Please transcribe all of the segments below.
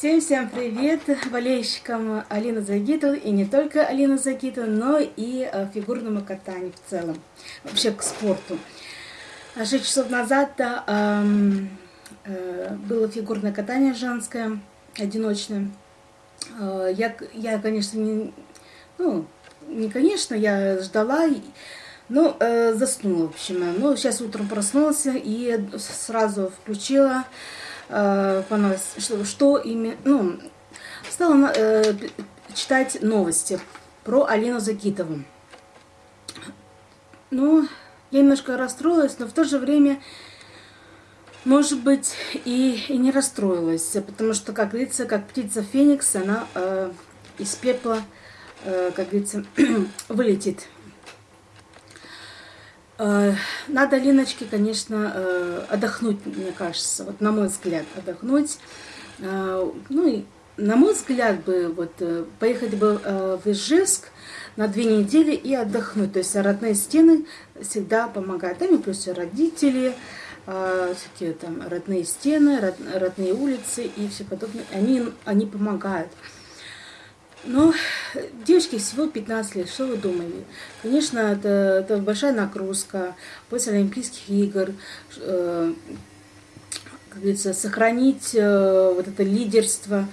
Всем-всем привет болельщикам Алины Загитовой и не только Алины Загитовой, но и э, фигурному катанию в целом, вообще к спорту. А шесть часов назад э, э, было фигурное катание женское, одиночное. Э, я, я, конечно, не, ну, не конечно, я ждала, но э, заснула, в общем. Ну, сейчас утром проснулась и сразу включила э, что, что именно, ну, стала э, читать новости про Алину Закитову. Ну, я немножко расстроилась, но в то же время, может быть, и, и не расстроилась, потому что, как говорится, как птица Феникс, она э, из пепла, э, как говорится, вылетит. Э, надо Линочке, конечно, э, отдохнуть, мне кажется, вот на мой взгляд, отдохнуть. Э, ну и на мой взгляд бы вот поехать бы в Ижевск на две недели и отдохнуть. То есть родные стены всегда помогают. Там и плюс родители, всякие там родные стены, родные улицы и все подобное. Они, они помогают. Но девочке всего 15 лет, что вы думали? Конечно, это, это большая нагрузка после Олимпийских игр, э, как говорится, сохранить э, вот это лидерство.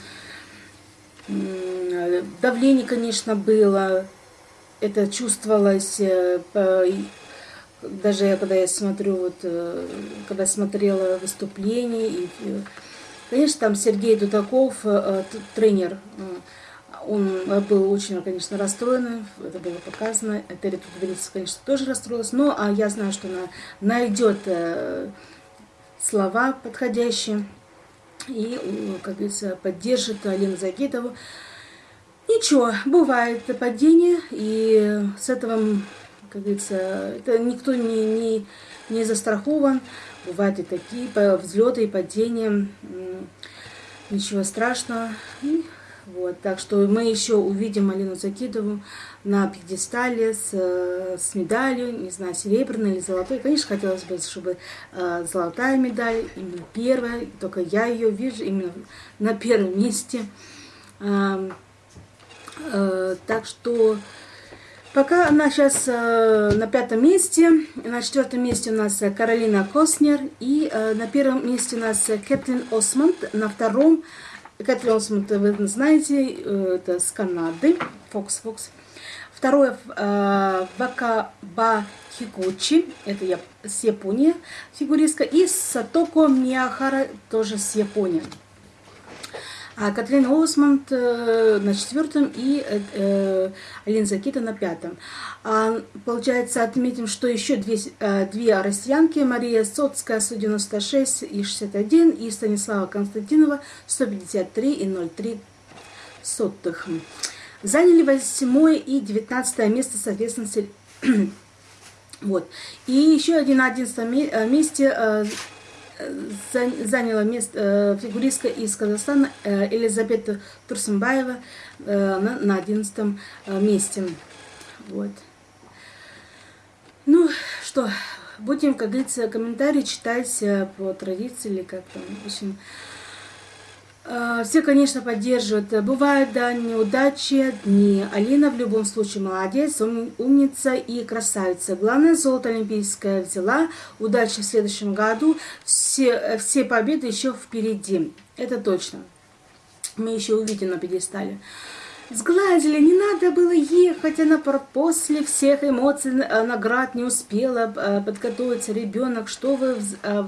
Э, давление, конечно, было, это чувствовалось, э, по, даже я, когда я смотрю, вот, э, когда смотрела выступление, и, э, конечно, там Сергей Дудаков, э, тренер, э, он был очень, конечно, расстроен, это было показано. Терри Тутовелица, конечно, тоже расстроилась, но а я знаю, что она найдет э, слова подходящие и, как говорится, поддержит Алину Загитову. Ничего, бывает падение, и с этого, как говорится, это никто не, не, не застрахован. Бывают и такие взлеты и падения. Ничего страшного. И вот, так что мы еще увидим Алину Закидову на пьедестале с, с медалью, не знаю, серебряной или золотой. Конечно, хотелось бы, чтобы э, золотая медаль, именно первая, только я ее вижу именно на первом месте. Э, э, так что пока она сейчас э, на пятом месте, на четвертом месте у нас Каролина Коснер, и э, на первом месте у нас Кэтлин Осмонд, на втором Кэтлин Осмонд, вы знаете, э, это с Канады, Фокс Фокс. Второе, Вакаба Хикучи, это я, с Японии фигуристка. И Сатоко Миахара, тоже с Японии а Катрин Осмонд э, на четвертом и э, э, Алина Закита на пятом. А, получается, отметим, что еще две, две россиянки, Мария Соцкая 196 и 61, и Станислава Константинова 153 и 03 сотых. Заняли восьмое и девятнадцатое место, соответственно, вот. И еще один на одиннадцатом месте заняла место э, фигуристка из Казахстана э, Елизавета Турсумбаева э, на одиннадцатом месте. Вот. Ну что, будем, как говорится, комментарии читать по традиции или как там, в общем, все, конечно, поддерживают. Бывают, да, неудачи, дни. Алина в любом случае молодец, умница и красавица. Главное, золото олимпийское взяла. Удачи в следующем году. Все, все победы еще впереди. Это точно. Мы еще увидим на пьедестале. Сгладили, не надо было ехать, она после всех эмоций, э, наград не успела э, подготовиться. Ребенок, что вы Э,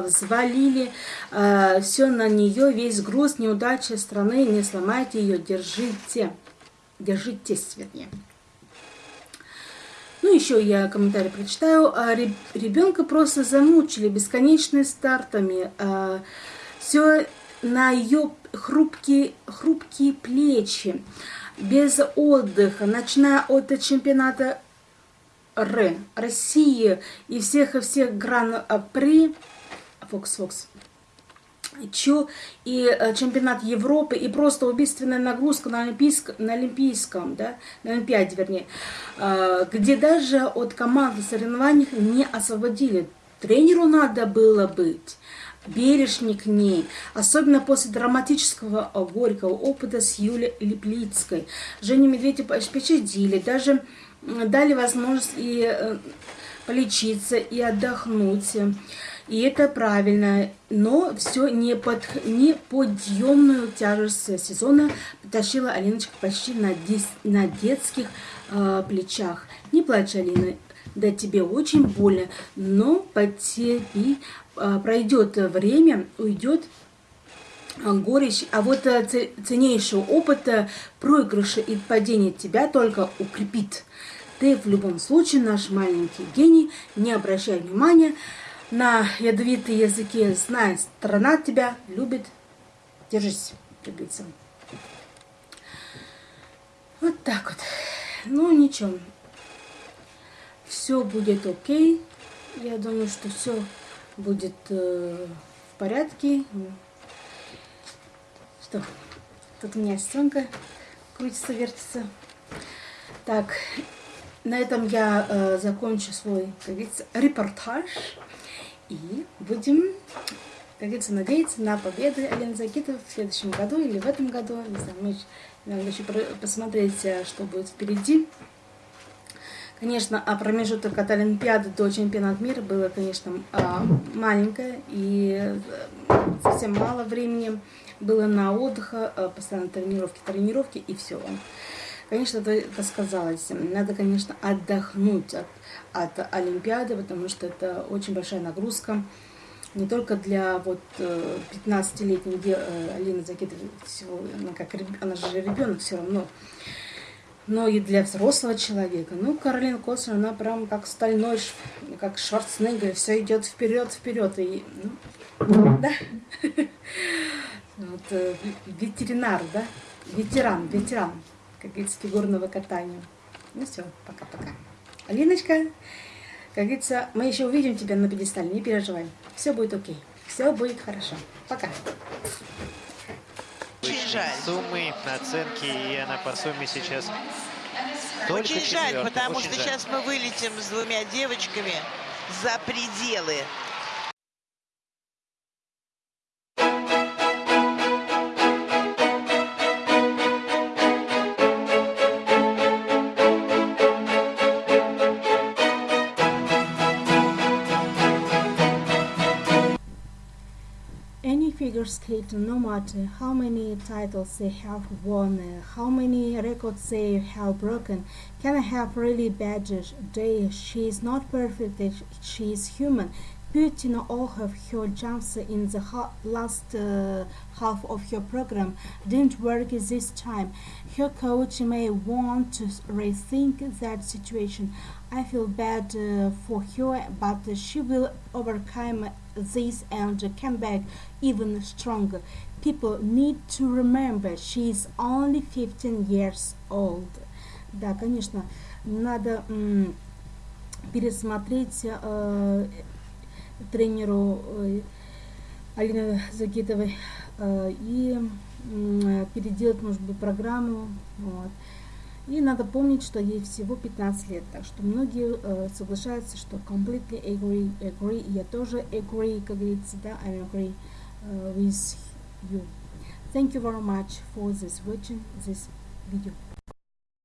взвалили э, все на нее, весь груз, неудачи страны, не сломайте ее, держите, держитесь, вернее. Ну, еще я комментарий прочитаю. А, ребенка просто замучили бесконечными стартами. А, все на ее хрупкие, хрупкие плечи, без отдыха, начиная от чемпионата Р, России и всех и всех гран-при Фокс Фокс. Чё и э, чемпионат Европы, и просто убийственная нагрузка на, олимпийск, на Олимпийском, да, на Олимпиаде, вернее, э, где даже от команды соревнований не освободили. Тренеру надо было быть. бережней к ней, особенно после драматического горького опыта с Юлей Липлицкой. Женю Медведеву пощадили, даже дали возможность и э, полечиться, и отдохнуть. И это правильно, но все не под неподъемную тяжесть сезона потащила Алиночка почти на, дес, на детских э, плечах. Не плачь, Алина, да тебе очень больно, но потерпи, э, пройдет время, уйдет а, горечь, а вот э, ценнейший опыт э, проигрыша и падения тебя только укрепит. Ты в любом случае наш маленький гений, не обращай внимания на ядовитые языки, знай, страна тебя любит. Держись, как Вот так вот. Ну, ничего. Все будет окей. Я думаю, что все будет э, в порядке. Что? Тут у меня стенка крутится, вертится. Так, на этом я э, закончу свой, как говорится, репортаж. И будем, как говорится, надеяться на победы Алены Закитова в следующем году или в этом году. Не знаю, мы надо еще посмотреть, э, что будет впереди. Конечно, а промежуток от Олимпиады до чемпионата мира было, конечно, а, маленькое и э, совсем мало времени было на отдых, э, постоянно тренировки, тренировки и все. Конечно, это, сказалось. Надо, конечно, отдохнуть от, от Олимпиады, потому что это очень большая нагрузка. Не только для вот 15-летней э, Алины Закидовой, она, как, она же ребенок все равно, но и для взрослого человека. Ну, Каролина Костер, она прям как стальной, как Шварценеггер, все идет вперед, вперед. И, ну, да? Вот, э, ветеринар, да? Ветеран, ветеран как говорится, фигурного катания. Ну все, пока-пока. Алиночка, как говорится, мы еще увидим тебя на пьедестале, не переживай. Все будет окей, все будет хорошо. Пока. Очень жаль. Суммы, оценки, и она по сумме сейчас только Очень жаль, потому Очень что жаль. сейчас мы вылетим с двумя девочками за пределы figure skater, no matter how many titles they have won, uh, how many records they have broken, can I have really bad day. She is not perfect, uh, she is human. Putting all of her jumps in the ha last uh, half of her program didn't work this time. Her coach may want to rethink that situation. I feel bad uh, for her, but she will overcome this and come back even stronger. People need to remember she is only 15 years old. Да, конечно, надо пересмотреть э, тренеру э, Алины Загитовой э, и э, переделать, может быть, программу. Вот. И надо помнить, что ей всего 15 лет, так что многие соглашаются, что completely agree, agree, я тоже agree, как говорится, да, I agree with you. Thank you very much for this watching this video.